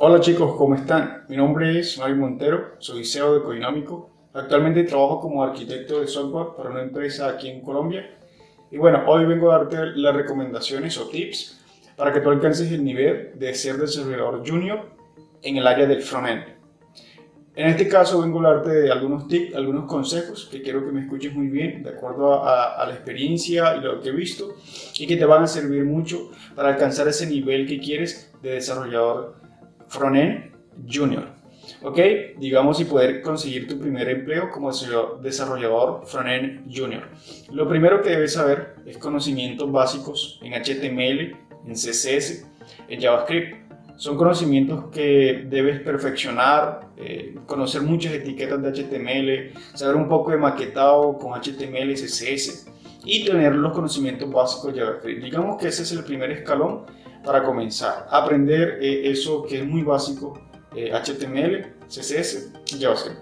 Hola chicos, ¿cómo están? Mi nombre es Mario Montero, soy CEO de Coinómico. Actualmente trabajo como arquitecto de software para una empresa aquí en Colombia. Y bueno, hoy vengo a darte las recomendaciones o tips para que tú alcances el nivel de ser desarrollador junior en el área del frontend. En este caso vengo a darte de algunos tips, algunos consejos que quiero que me escuches muy bien de acuerdo a, a, la experiencia y lo que he visto y que te van a servir mucho para alcanzar ese nivel que quieres de desarrollador frontend junior. ¿Ok? Digamos y poder conseguir tu primer empleo como desarrollador frontend junior. Lo primero que debes saber es conocimientos básicos en HTML, en CSS, en JavaScript. Son conocimientos que debes perfeccionar, eh, conocer muchas etiquetas de HTML, saber un poco de maquetado con HTML CSS y tener los conocimientos básicos de JavaScript. Digamos que ese es el primer escalón para comenzar. Aprender eh, eso que es muy básico, HTML, eh, CSS y JavaScript.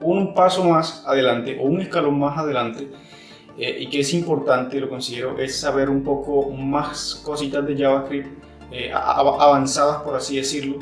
Un paso más adelante o un escalón más adelante eh, y que es importante, lo considero, es saber un poco más cositas de JavaScript avanzadas, por así decirlo,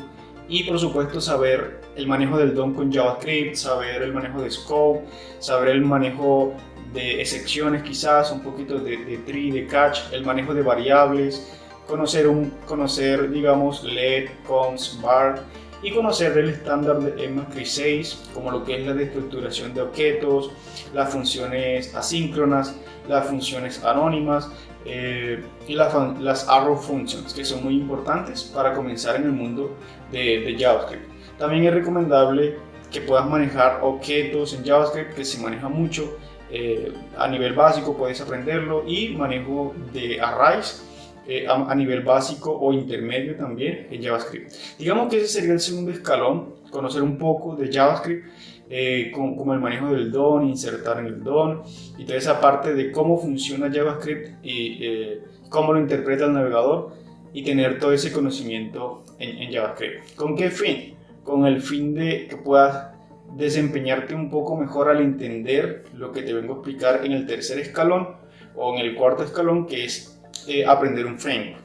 y por supuesto saber el manejo del DOM con JavaScript, saber el manejo de scope, saber el manejo de excepciones quizás, un poquito de, de tree, de catch, el manejo de variables, conocer, un, conocer digamos, LED, cons, bar y conocer el estándar de EMAScript 6 como lo que es la destructuración de objetos, las funciones asíncronas, las funciones anónimas eh, y las arrow functions que son muy importantes para comenzar en el mundo de, JavaScript. También es recomendable que puedas manejar objetos en JavaScript que se maneja mucho eh, a nivel básico puedes aprenderlo y manejo de arrays eh, a, nivel básico o intermedio también en JavaScript. Digamos que ese sería el segundo escalón, conocer un poco de JavaScript, eh, como, el manejo del DOM, insertar en el DOM y toda esa parte de cómo funciona JavaScript y eh, cómo lo interpreta el navegador y tener todo ese conocimiento en, en JavaScript. ¿Con qué fin? Con el fin de que puedas desempeñarte un poco mejor al entender lo que te vengo a explicar en el tercer escalón o en el cuarto escalón que es eh, aprender un framework.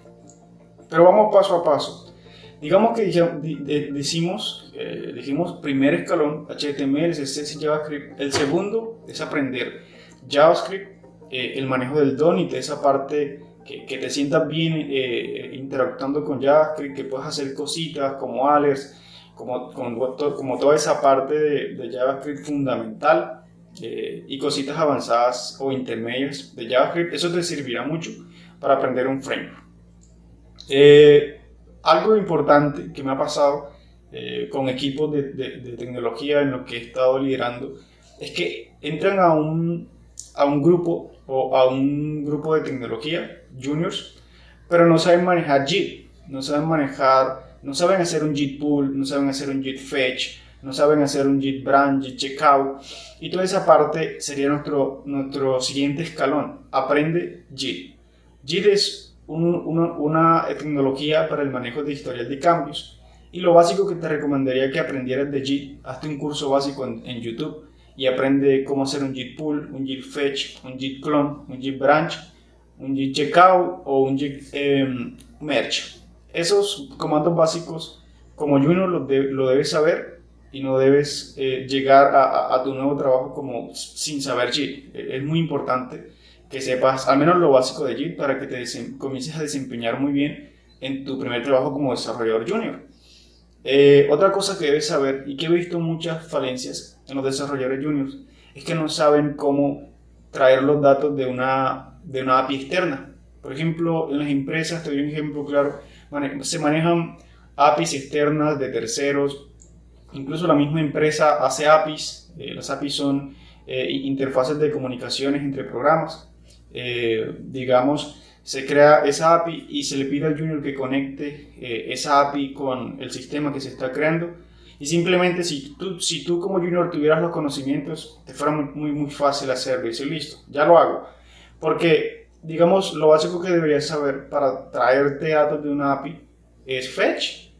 Pero vamos paso a paso. Digamos que decimos, eh, dijimos primer escalón HTML, CSS y JavaScript. El segundo es aprender JavaScript, eh, el manejo del de esa parte que, que te sientas bien interactuando con JavaScript, que puedas hacer cositas como alerts, como, como, toda esa parte de, de JavaScript fundamental y cositas avanzadas o intermedias de JavaScript. Eso te servirá mucho para aprender un framework. Eh, algo importante que me ha pasado eh, con equipos de, de, tecnología en los que he estado liderando es que entran a un, a un grupo o a un grupo de tecnología, juniors, pero no saben manejar JIT, no saben manejar, no saben hacer un JIT pull, no saben hacer un JIT fetch, no saben hacer un JIT branch, JIT checkout, y toda esa parte sería nuestro, nuestro siguiente escalón, aprende JIT. JIT es una, tecnología para el manejo de historial de cambios y lo básico que te recomendaría que aprendieras de JIT, hazte un curso básico en, YouTube y aprende cómo hacer un JIT pull, un JIT fetch, un JIT clone, un JIT branch, un JIT checkout o un JIT em, merge. Esos comandos básicos como junior lo, lo debes saber y no debes eh, llegar a, a, tu nuevo trabajo como sin saber JIT. Es muy importante que sepas al menos lo básico de JIT para que te comiences a desempeñar muy bien en tu primer trabajo como desarrollador junior. Eh, otra cosa que debes saber y que he visto muchas falencias en los desarrolladores juniors es que no saben cómo traer los datos de una, de una API externa. Por ejemplo, en las empresas, te doy un ejemplo claro, se manejan APIs externas de terceros, incluso la misma empresa hace APIs, eh, las APIs son eh, interfaces de comunicaciones entre programas. Eh, digamos, se crea esa API y se le pide al junior que conecte eh, esa API con el sistema que se está creando. Y simplemente si tú, si tú como junior tuvieras los conocimientos, te fuera muy, muy, fácil hacerlo y decir, listo, ya lo hago. Porque, digamos, lo básico que deberías saber para traerte datos de una API es fetch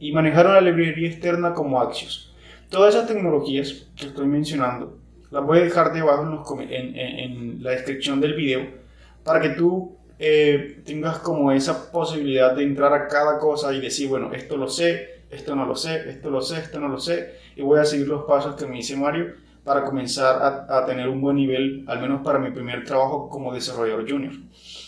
y manejar una librería externa como Axios. Todas esas tecnologías que estoy mencionando las voy a dejar debajo en, en, la descripción del video para que tú eh, tengas como esa posibilidad de entrar a cada cosa y decir, bueno, esto lo sé, esto no lo sé, esto lo sé, esto no lo sé, y voy a seguir los pasos que me dice Mario para comenzar a, a tener un buen nivel, al menos para mi primer trabajo como desarrollador junior.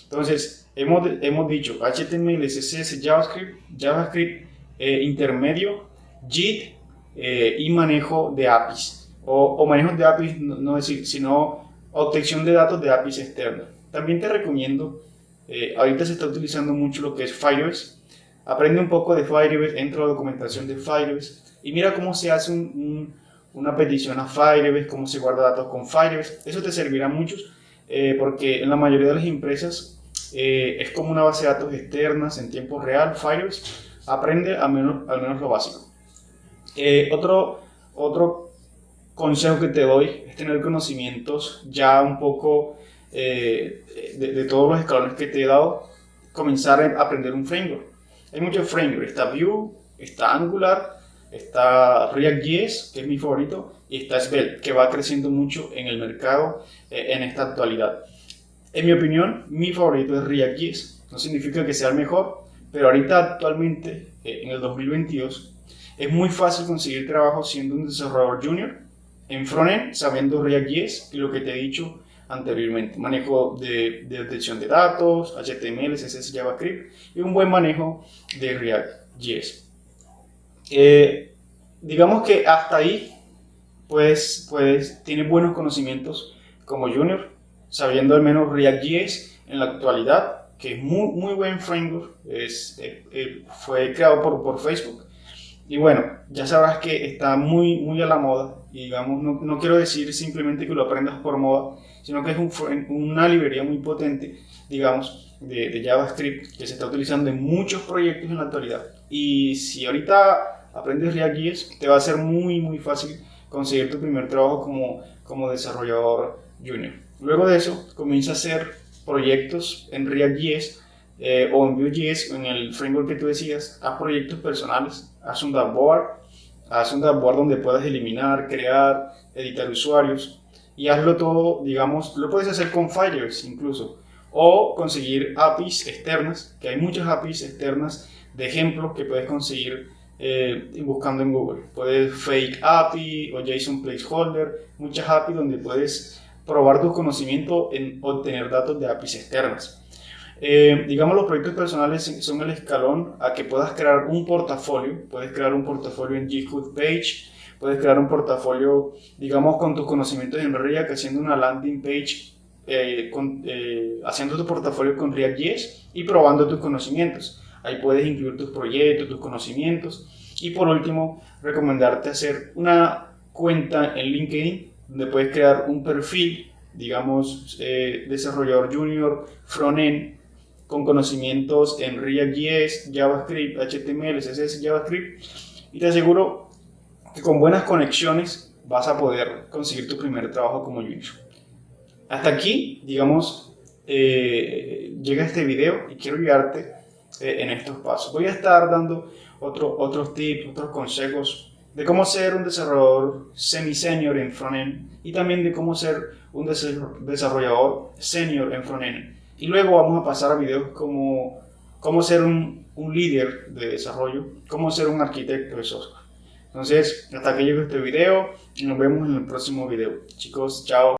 Entonces, hemos, hemos dicho HTML, CSS, JavaScript, JavaScript eh, intermedio, JIT eh, y manejo de APIs. O, o de APIs, no, no decir, sino obtención de datos de APIs externos. También te recomiendo, eh, ahorita se está utilizando mucho lo que es Firebase. Aprende un poco de Firebase, entra a la documentación de Firebase y mira cómo se hace un, una petición a Firebase, cómo se guarda datos con Firebase. Eso te servirá mucho eh, porque en la mayoría de las empresas eh, es como una base de datos externas en tiempo real, Firebase. Aprende al menos, al menos lo básico. otro, otro consejo que te doy es tener conocimientos ya un poco eh, de, todos los escalones que te he dado, comenzar a aprender un framework. Hay muchos frameworks, está Vue, está Angular, está React.js, que es mi favorito, y está Svelte, que va creciendo mucho en el mercado eh, en esta actualidad. En mi opinión, mi favorito es React.js. No significa que sea el mejor, pero ahorita actualmente, eh, en el 2022, es muy fácil conseguir trabajo siendo un desarrollador junior en frontend, sabiendo React.js y lo que te he dicho, anteriormente. Manejo de, de detección de datos, HTML, CSS, JavaScript y un buen manejo de React.js. Eh, digamos que hasta ahí pues, pues tiene buenos conocimientos como junior, sabiendo al menos React.js en la actualidad, que es muy, muy buen framework, es, eh, eh, fue creado por, por Facebook. Y bueno, ya sabrás que está muy, muy a la moda y digamos, no, no quiero decir simplemente que lo aprendas por moda, sino que es un, una librería muy potente, digamos, de, de, JavaScript que se está utilizando en muchos proyectos en la actualidad. Y si ahorita aprendes React.js, te va a ser muy, muy fácil conseguir tu primer trabajo como, como desarrollador junior. Luego de eso, comienza a hacer proyectos en React.js eh, o en Vue.js, en el framework que tú decías, haz proyectos personales, haz un dashboard, haz un dashboard donde puedas eliminar, crear, editar usuarios, y hazlo todo, digamos, lo puedes hacer con Firebase incluso, o conseguir APIs externas, que hay muchas APIs externas de ejemplo que puedes conseguir eh, buscando en Google. Puedes Fake API o JSON Placeholder, muchas APIs donde puedes probar tu conocimiento en obtener datos de APIs externas. Eh, digamos, los proyectos personales son el escalón a que puedas crear un portafolio. Puedes crear un portafolio en GitHub Page, Puedes crear un portafolio, digamos, con tus conocimientos en React, haciendo una landing page, eh, eh, haciendo tu portafolio con React.js y probando tus conocimientos. Ahí puedes incluir tus proyectos, tus conocimientos. Y por último, recomendarte hacer una cuenta en LinkedIn donde puedes crear un perfil, digamos, desarrollador junior, frontend, con conocimientos en React.js, JavaScript, HTML, CSS, JavaScript. Y te aseguro con buenas conexiones vas a poder conseguir tu primer trabajo como junior. Hasta aquí, digamos, eh, llega este video y quiero guiarte eh, en estos pasos. Voy a estar dando otro, otros tips, otros consejos de cómo ser un desarrollador semi-senior en frontend y también de cómo ser un desarrollador senior en frontend. Y luego vamos a pasar a videos como cómo ser un, un líder de desarrollo, cómo ser un arquitecto de software. Entonces, hasta que llegue este video y nos vemos en el próximo video. Chicos, chao.